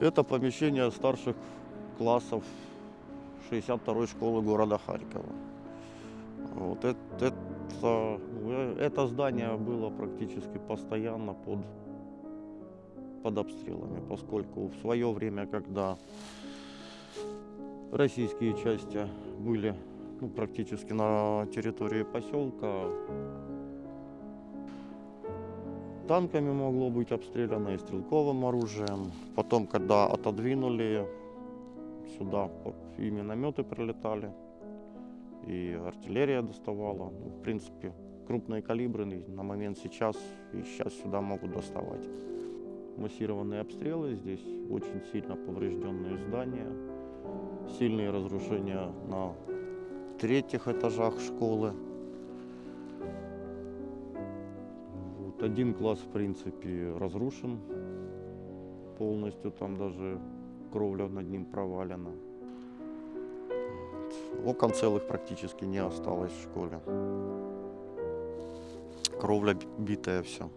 Это помещение старших классов 62-й школы города Харькова. Вот это, э, это здание было практически постоянно под, под обстрелами, поскольку в свое время, когда российские части были ну, практически на территории поселка, танками могло быть обстреляно и стрелковым оружием. Потом, когда отодвинули, сюда и минометы прилетали, и артиллерия доставала. Ну, в принципе, крупные калибры на момент сейчас и сейчас сюда могут доставать. Массированные обстрелы, здесь очень сильно поврежденные здания, сильные разрушения на третьих этажах школы. Один класс, в принципе, разрушен полностью, там даже кровля над ним провалена. Окон целых практически не осталось в школе. Кровля битая все.